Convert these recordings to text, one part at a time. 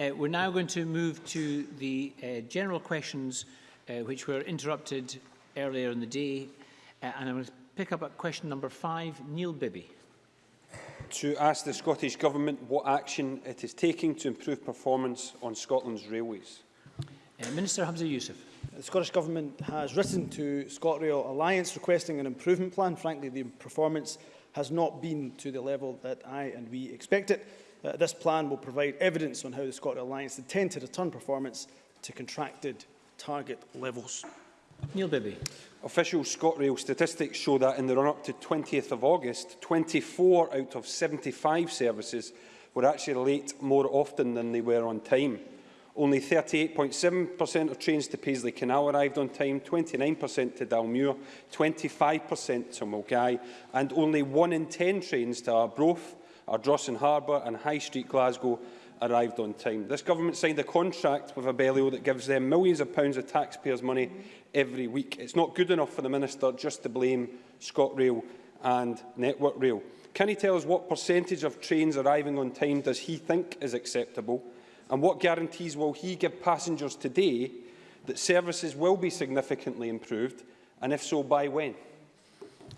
Uh, we're now going to move to the uh, general questions uh, which were interrupted earlier in the day. Uh, and I'm going to pick up at question number five, Neil Bibby. To ask the Scottish Government what action it is taking to improve performance on Scotland's railways. Uh, Minister Hamza Youssef. The Scottish Government has written to ScotRail Alliance requesting an improvement plan. Frankly, the performance has not been to the level that I and we expect it. Uh, this plan will provide evidence on how the ScotRail Alliance intend to return performance to contracted target levels. Neil Bibby. Official ScotRail statistics show that in the run-up to 20th of August, 24 out of 75 services were actually late more often than they were on time. Only 38.7% of trains to Paisley Canal arrived on time, 29% to Dalmuir, 25% to Mulgai, and only 1 in 10 trains to Arbroath Ardrossan Harbour and High Street Glasgow arrived on time. This government signed a contract with Abellio that gives them millions of pounds of taxpayers' money every week. It's not good enough for the Minister just to blame ScotRail and Network Rail. Can he tell us what percentage of trains arriving on time does he think is acceptable? And what guarantees will he give passengers today that services will be significantly improved? And if so, by when?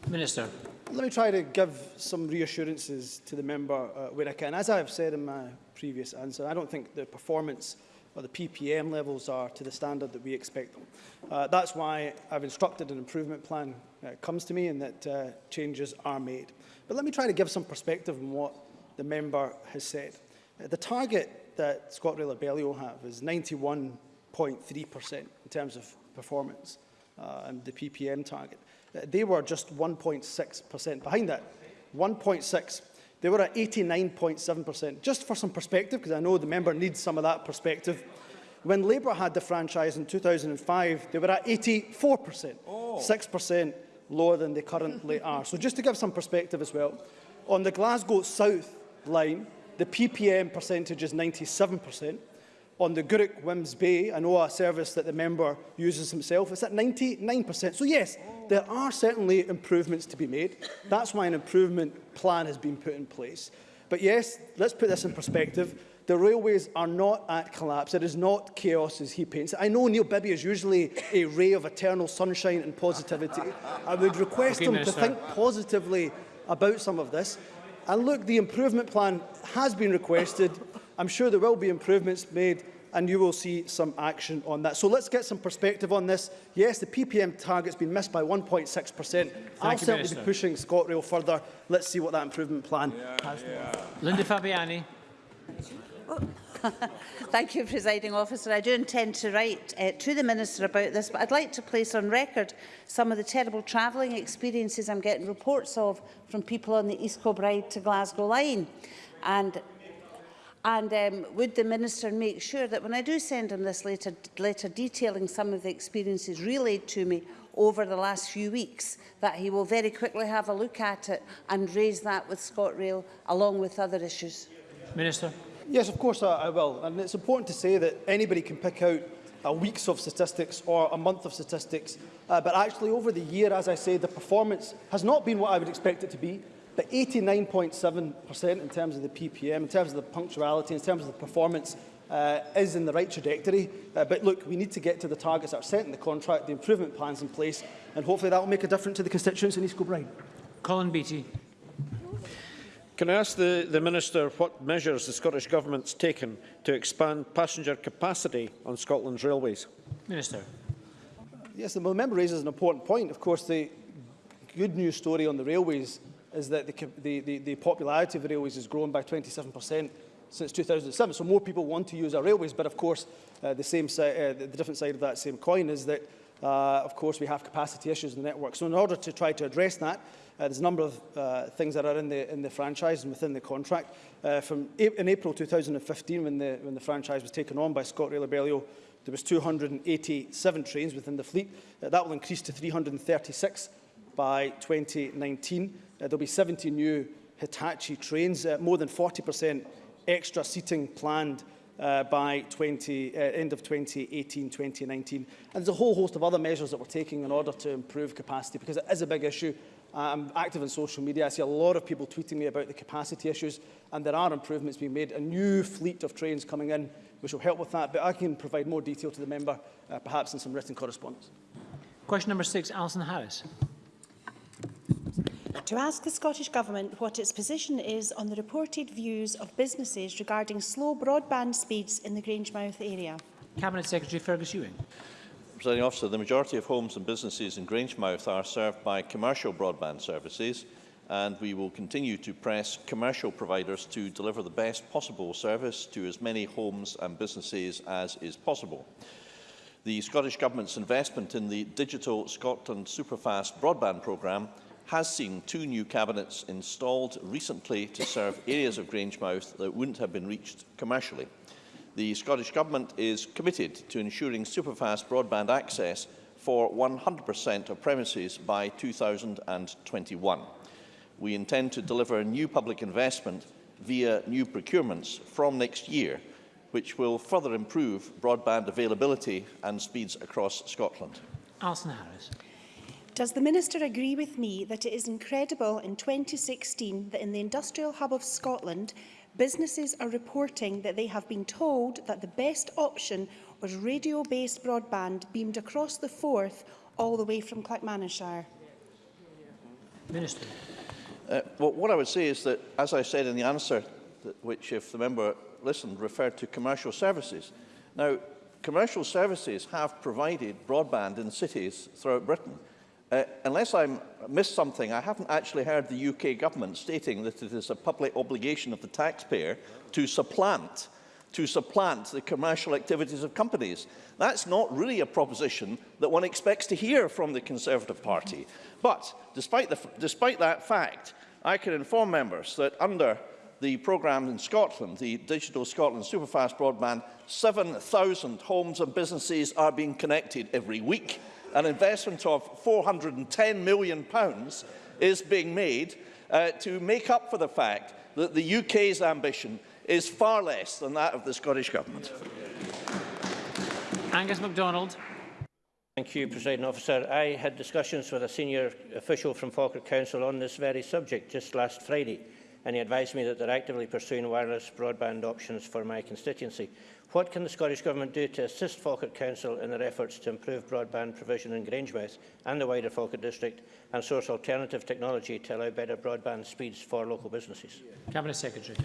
Minister. Let me try to give some reassurances to the member uh, where I can. As I have said in my previous answer, I don't think the performance or the PPM levels are to the standard that we expect them. Uh, that's why I've instructed an improvement plan uh, comes to me and that uh, changes are made. But let me try to give some perspective on what the member has said. Uh, the target that ScotRail Abellio have is 91.3% in terms of performance uh, and the PPM target. They were just 1.6% behind that. 1.6. They were at 89.7%. Just for some perspective, because I know the member needs some of that perspective, when Labour had the franchise in 2005, they were at 84%, oh. 6% lower than they currently are. So just to give some perspective as well, on the Glasgow South line, the PPM percentage is 97%. On the Gourock Wemyss Bay, I know a service that the member uses himself, it's at 99%. So yes, there are certainly improvements to be made. That's why an improvement plan has been put in place. But yes, let's put this in perspective. The railways are not at collapse. It is not chaos as he paints it. I know Neil Bibby is usually a ray of eternal sunshine and positivity. I would request okay, him to think positively about some of this. And look, the improvement plan has been requested. I'm sure there will be improvements made and you will see some action on that. So let's get some perspective on this. Yes, the PPM target's been missed by 1.6%. I'll certainly Minister. be pushing ScotRail further. Let's see what that improvement plan yeah, has. Yeah. Linda Fabiani. Thank you, Presiding Officer. I do intend to write uh, to the Minister about this, but I'd like to place on record some of the terrible travelling experiences I'm getting reports of from people on the East Kilbride to Glasgow line. And And um, would the Minister make sure that when I do send him this letter, letter detailing some of the experiences relayed to me over the last few weeks, that he will very quickly have a look at it and raise that with ScotRail along with other issues? Minister. Yes, of course I, I will. And it's important to say that anybody can pick out a weeks of statistics or a month of statistics. Uh, but actually, over the year, as I say, the performance has not been what I would expect it to be. But 89.7% in terms of the PPM, in terms of the punctuality, in terms of the performance, uh, is in the right trajectory. Uh, but look, we need to get to the targets that are set in the contract, the improvement plans in place, and hopefully that will make a difference to the constituents in East Kilbride. Colin Beattie. Can I ask the, the Minister what measures the Scottish Government's taken to expand passenger capacity on Scotland's railways? Minister. Yes, the member raises an important point. Of course, the good news story on the railways is that the, the, the, the popularity of railways has grown by 27% since 2007. So more people want to use our railways, but of course, uh, the, same si uh, the different side of that same coin is that, uh, of course, we have capacity issues in the network. So in order to try to address that, uh, there's a number of uh, things that are in the, in the franchise and within the contract. Uh, from in April 2015, when the, when the franchise was taken on by ScotRail Abellio, there was 287 trains within the fleet. Uh, that will increase to 336 by 2019. Uh, there'll be 70 new Hitachi trains, uh, more than 40% extra seating planned uh, by 20, uh, end of 2018-2019. And there's a whole host of other measures that we're taking in order to improve capacity because it is a big issue I'm active on social media. I see a lot of people tweeting me about the capacity issues, and there are improvements being made. A new fleet of trains coming in, which will help with that. But I can provide more detail to the member, uh, perhaps in some written correspondence. Question number six, Alison Harris. To ask the Scottish Government what its position is on the reported views of businesses regarding slow broadband speeds in the Grangemouth area. Cabinet Secretary Fergus Ewing. Presiding officer, the majority of homes and businesses in Grangemouth are served by commercial broadband services and we will continue to press commercial providers to deliver the best possible service to as many homes and businesses as is possible. The Scottish Government's investment in the Digital Scotland Superfast Broadband Programme has seen two new cabinets installed recently to serve areas of Grangemouth that wouldn't have been reached commercially. The Scottish Government is committed to ensuring superfast broadband access for 100% of premises by 2021. We intend to deliver new public investment via new procurements from next year, which will further improve broadband availability and speeds across Scotland. Alison Harris. Does the Minister agree with me that it is incredible in 2016 that in the industrial hub of Scotland, businesses are reporting that they have been told that the best option was radio-based broadband beamed across the Forth all the way from Clackmannanshire? Minister. Uh, well, what I would say is that, as I said in the answer, which, if the member listened, referred to commercial services. Now, commercial services have provided broadband in cities throughout Britain. Uh, unless I missed something, I haven't actually heard the UK government stating that it is a public obligation of the taxpayer to supplant to supplant the commercial activities of companies. That's not really a proposition that one expects to hear from the Conservative Party. But despite, the, despite that fact, I can inform members that under the programme in Scotland, the Digital Scotland Superfast Broadband, 7,000 homes and businesses are being connected every week. An investment of £410 million pounds is being made uh, to make up for the fact that the UK's ambition is far less than that of the Scottish Government. Angus MacDonald. Thank you, President Officer. I had discussions with a senior official from Falkirk Council on this very subject just last Friday, and he advised me that they're actively pursuing wireless broadband options for my constituency. What can the Scottish Government do to assist Falkirk Council in their efforts to improve broadband provision in Grangemouth and the wider Falkirk district and source alternative technology to allow better broadband speeds for local businesses? Cabinet Secretary.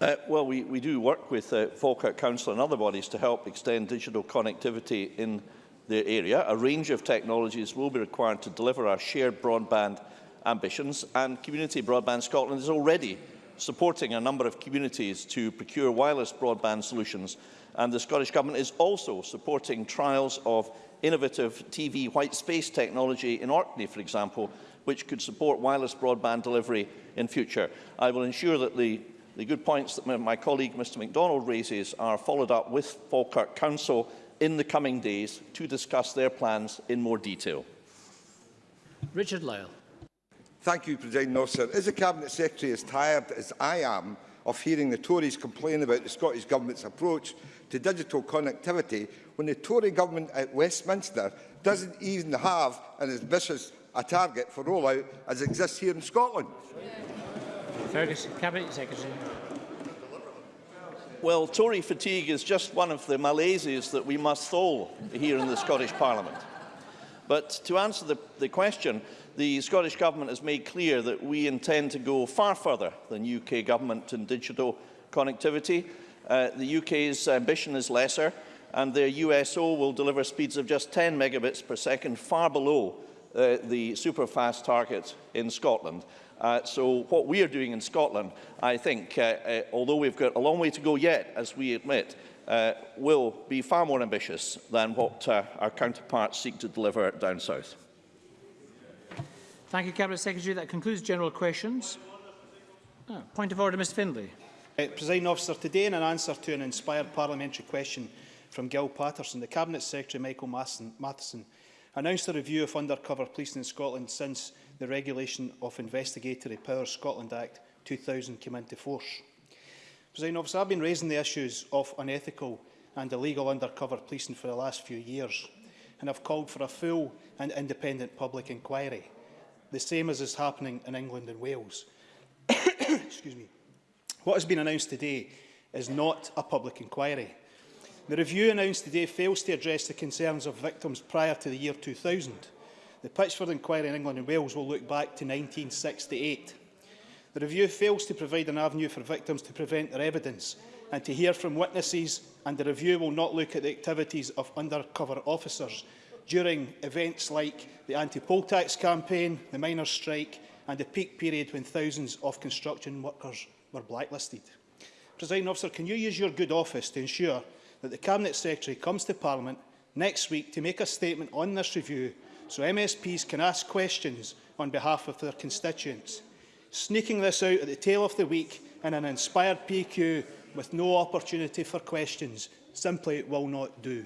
Uh, well, we, we do work with uh, Falkirk Council and other bodies to help extend digital connectivity in the area. A range of technologies will be required to deliver our shared broadband ambitions and Community Broadband Scotland is already supporting a number of communities to procure wireless broadband solutions and the Scottish Government is also supporting trials of innovative TV white space technology in Orkney, for example, which could support wireless broadband delivery in future. I will ensure that the, the good points that my colleague Mr MacDonald raises are followed up with Falkirk Council in the coming days to discuss their plans in more detail. Richard Lyle. Thank you, President Officer. Is the Cabinet Secretary as tired as I am of hearing the Tories complain about the Scottish Government's approach to digital connectivity when the Tory government at Westminster doesn't even have an ambitious a target for rollout as exists here in Scotland. Fergus, Cabinet Secretary. Well, Tory fatigue is just one of the malaises that we must thaw here in the Scottish Parliament. But to answer the, the question, the Scottish Government has made clear that we intend to go far further than UK Government in digital connectivity. Uh, the UK's ambition is lesser, and their USO will deliver speeds of just 10 megabits per second, far below uh, the super-fast target in Scotland. Uh, so what we are doing in Scotland, I think, uh, uh, although we've got a long way to go yet, as we admit, uh, will be far more ambitious than what uh, our counterparts seek to deliver down south. Thank you, Cabinet Secretary. That concludes general questions. Oh, point of order, Mr Findlay. Uh, President Officer, today in an answer to an inspired parliamentary question from Gil Patterson, the Cabinet Secretary Michael Matheson announced a review of undercover policing in Scotland since the Regulation of Investigatory Powers Scotland Act 2000 came into force. President Officer, I've been raising the issues of unethical and illegal undercover policing for the last few years and have called for a full and independent public inquiry the same as is happening in England and Wales. Excuse me. What has been announced today is not a public inquiry. The review announced today fails to address the concerns of victims prior to the year 2000. The Pitchford Inquiry in England and Wales will look back to 1968. The review fails to provide an avenue for victims to prevent their evidence and to hear from witnesses, and the review will not look at the activities of undercover officers during events like the anti-poll tax campaign, the miners' strike and the peak period when thousands of construction workers were blacklisted. President Officer, can you use your good office to ensure that the Cabinet Secretary comes to Parliament next week to make a statement on this review so MSPs can ask questions on behalf of their constituents? Sneaking this out at the tail of the week in an inspired PQ with no opportunity for questions simply will not do.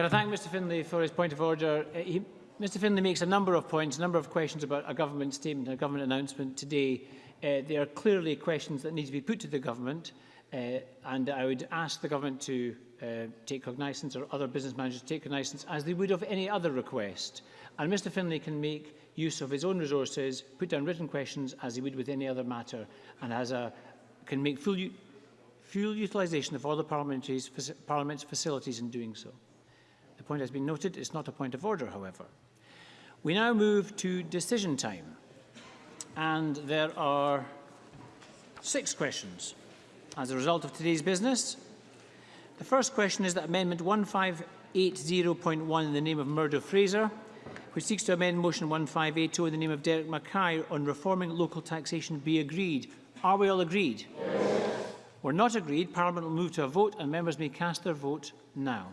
Can I thank Mr Finlay for his point of order? Uh, he, Mr Finlay makes a number of points, a number of questions about a government statement, a government announcement today. Uh, they are clearly questions that need to be put to the government. Uh, and I would ask the government to uh, take cognizance or other business managers to take cognizance as they would of any other request. And Mr Finlay can make use of his own resources, put down written questions as he would with any other matter, and has a, can make full, full utilisation of all the parliament's facilities in doing so. Point has been noted. It's not a point of order, however. We now move to decision time. And there are six questions as a result of today's business. The first question is that Amendment 1580.1 in the name of Murdo Fraser, which seeks to amend Motion 1580 in the name of Derek Mackay on reforming local taxation be agreed. Are we all agreed? Yes. We're not agreed. Parliament will move to a vote and members may cast their vote now.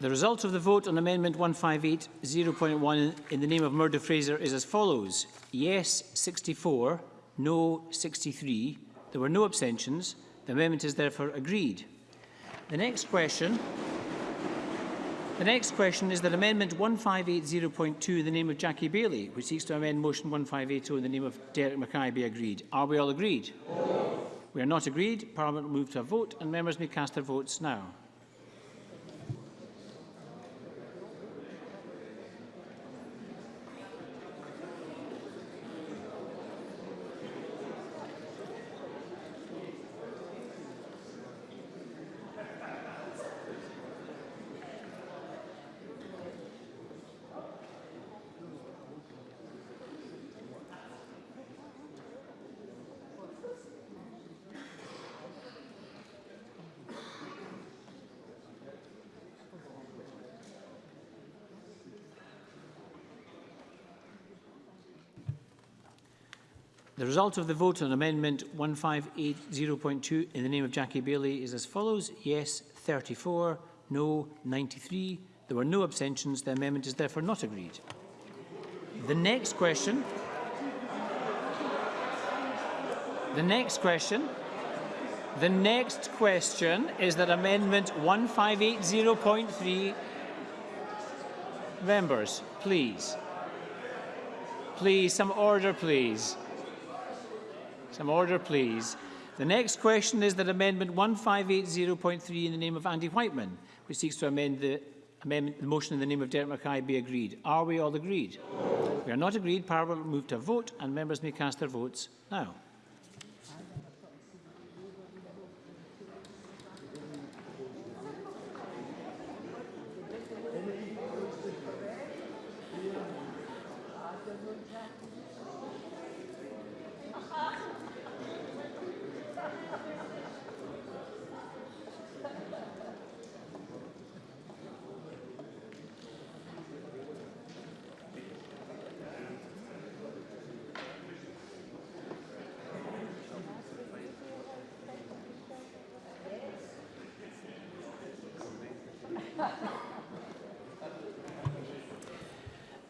The result of the vote on Amendment 158.0.1 in the name of Murdo Fraser is as follows. Yes 64, no 63. There were no abstentions. The amendment is therefore agreed. The next question the next question is that Amendment 1580.2 in the name of Jackie Baillie, which seeks to amend Motion 1580 in the name of Derek Mackay, be agreed. Are we all agreed? No. We are not agreed. Parliament will move to a vote and members may cast their votes now. The result of the vote on Amendment 1580.2 in the name of Jackie Baillie is as follows. Yes, 34. No, 93. There were no abstentions. The amendment is therefore not agreed. The next question... The next question... The next question is that Amendment 1580.3... Members, please. Please, some order, please. Some order, please. The next question is that Amendment 1580.3 in the name of Andy Whiteman, which seeks to amend the, amendment, the motion in the name of Derek Mackay be agreed. Are we all agreed? No. We are not agreed. Parliament will move to a vote and members may cast their votes now.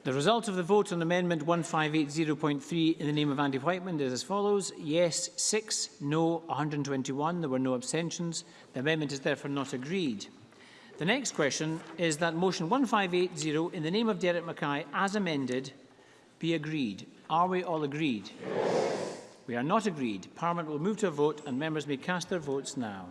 The result of the vote on Amendment 1580.3 in the name of Andy Wightman is as follows. Yes, 6. No, 121. There were no abstentions. The amendment is therefore not agreed. The next question is that motion 1580 in the name of Derek Mackay as amended be agreed. Are we all agreed? Yes. We are not agreed. Parliament will move to a vote and members may cast their votes now.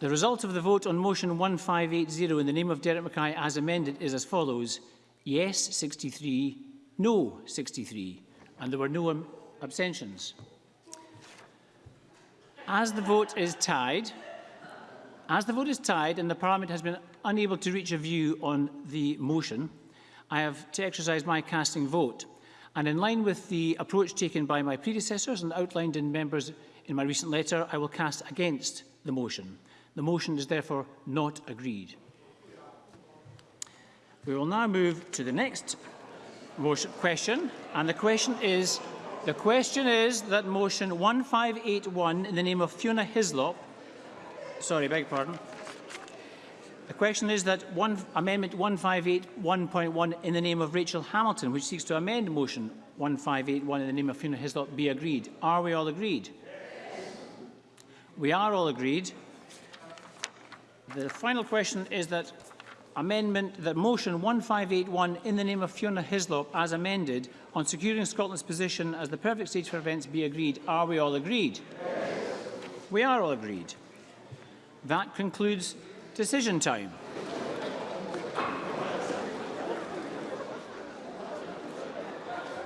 The result of the vote on motion 1580 in the name of Derek Mackay as amended is as follows. Yes, 63. No, 63. And there were no abstentions. As the vote is tied, as the vote is tied and the Parliament has been unable to reach a view on the motion, I have to exercise my casting vote. And in line with the approach taken by my predecessors and outlined in members in my recent letter, I will cast against the motion. The motion is therefore not agreed. We will now move to the next motion question, and the question is the question is that motion 1581 in the name of Fiona Hyslop sorry, beg pardon. The question is that one, Amendment 1581.1 in the name of Rachel Hamilton, which seeks to amend motion 1581 in the name of Fiona Hyslop, be agreed. Are we all agreed? Yes. We are all agreed. The final question is that amendment that motion 1581 in the name of Fiona Hislop as amended on securing Scotland's position as the perfect stage for events be agreed. Are we all agreed? Yes. We are all agreed. That concludes decision time.